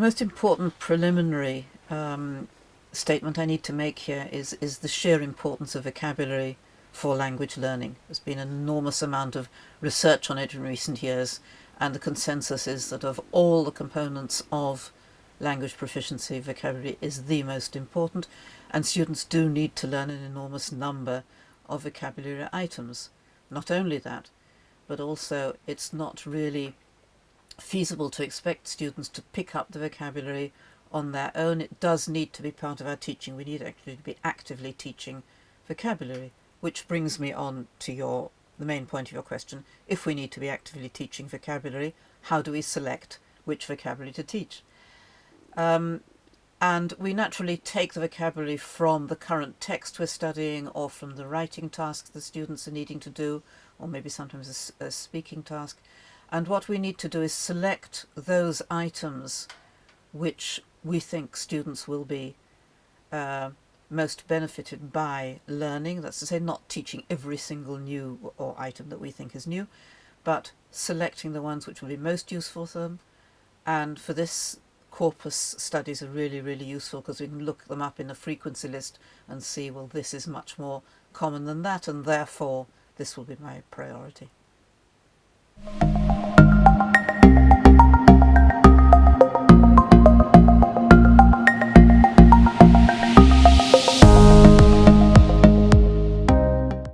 most important preliminary um, statement I need to make here is, is the sheer importance of vocabulary for language learning. There's been an enormous amount of research on it in recent years and the consensus is that of all the components of language proficiency, vocabulary is the most important and students do need to learn an enormous number of vocabulary items. Not only that, but also it's not really feasible to expect students to pick up the vocabulary on their own. It does need to be part of our teaching. We need actually to be actively teaching vocabulary, which brings me on to your the main point of your question. If we need to be actively teaching vocabulary, how do we select which vocabulary to teach? Um, and we naturally take the vocabulary from the current text we're studying or from the writing tasks the students are needing to do or maybe sometimes a, a speaking task and what we need to do is select those items which we think students will be uh, most benefited by learning, that's to say not teaching every single new or item that we think is new, but selecting the ones which will be most useful for them. And for this, corpus studies are really, really useful because we can look them up in a frequency list and see, well, this is much more common than that, and therefore this will be my priority.